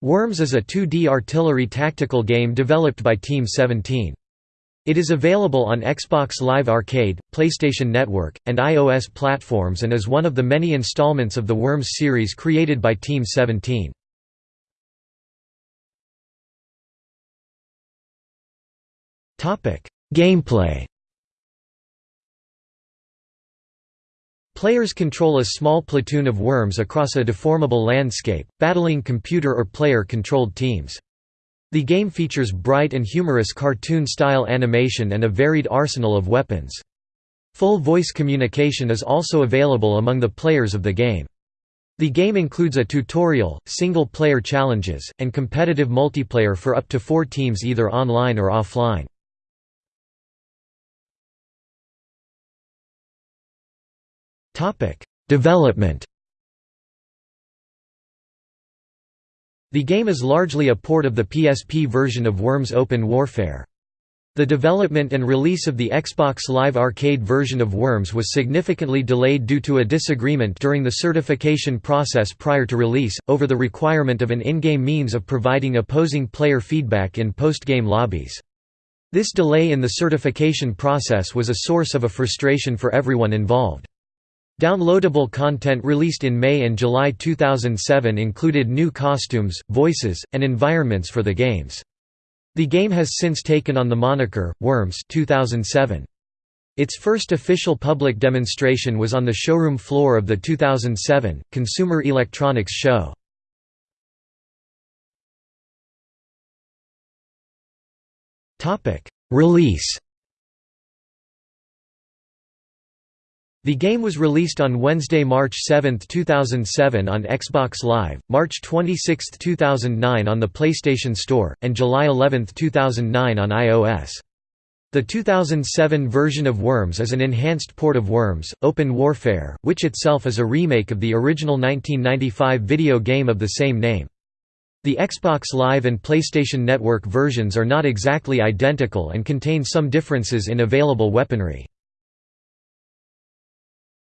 Worms is a 2D artillery tactical game developed by Team 17. It is available on Xbox Live Arcade, PlayStation Network, and iOS platforms and is one of the many installments of the Worms series created by Team 17. Gameplay Players control a small platoon of worms across a deformable landscape, battling computer or player-controlled teams. The game features bright and humorous cartoon-style animation and a varied arsenal of weapons. Full voice communication is also available among the players of the game. The game includes a tutorial, single-player challenges, and competitive multiplayer for up to four teams either online or offline. Development The game is largely a port of the PSP version of Worms Open Warfare. The development and release of the Xbox Live Arcade version of Worms was significantly delayed due to a disagreement during the certification process prior to release, over the requirement of an in-game means of providing opposing player feedback in post-game lobbies. This delay in the certification process was a source of a frustration for everyone involved. Downloadable content released in May and July 2007 included new costumes, voices, and environments for the games. The game has since taken on the moniker, Worms 2007. Its first official public demonstration was on the showroom floor of the 2007, Consumer Electronics Show. Release The game was released on Wednesday, March 7, 2007 on Xbox Live, March 26, 2009 on the PlayStation Store, and July 11, 2009 on iOS. The 2007 version of Worms is an enhanced port of Worms, Open Warfare, which itself is a remake of the original 1995 video game of the same name. The Xbox Live and PlayStation Network versions are not exactly identical and contain some differences in available weaponry.